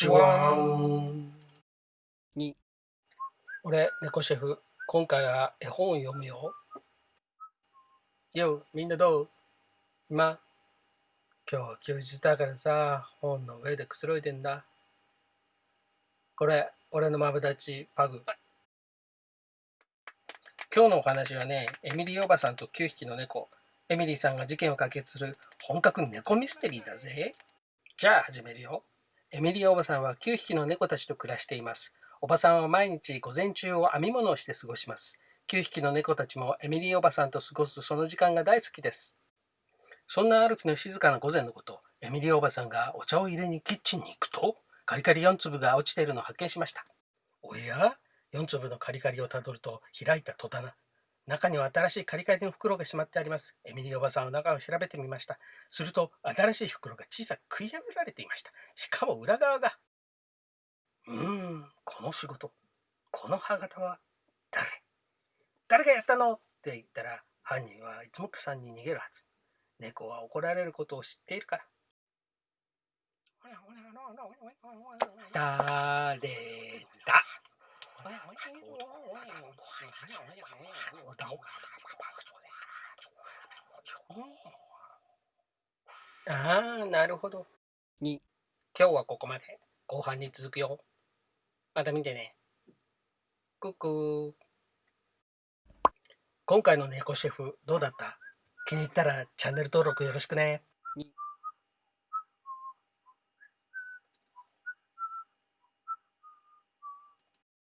ジュワーン。に。俺猫シェフ。今回は絵本を読むよ。よみんなどう？今。今日は休日だからさ本の上でくつろいでんだ。これ俺のマブダチパグ。今日のお話はねエミリーおばさんと9匹の猫。エミリーさんが事件を解決する本格猫ミステリーだぜ。じゃあ始めるよ。エミリーおばさんは9匹の猫たちと暮らしています。おばさんは毎日午前中を編み物をして過ごします。9匹の猫たちもエミリーおばさんと過ごすその時間が大好きです。そんなある日の静かな午前のこと、エミリーおばさんがお茶を入れにキッチンに行くと、カリカリ4粒が落ちているのを発見しました。おや ?4 粒のカリカリをたどると開いた戸棚。中には新しいカリカリの袋がしまってあります。エミリーおばさんは中を調べてみました。すると、新しい袋が小さく食い破られていました。しかも裏側が。うーん、この仕事、この歯型は誰？誰がやったの？って言ったら、犯人は一目散に逃げるはず。猫は怒られることを知っているから。誰 ああ、なるほど。に、今日はここまで。後半に続くよ。また見てね。クックー。今回の猫シェフどうだった？気に入ったらチャンネル登録よろしくね。に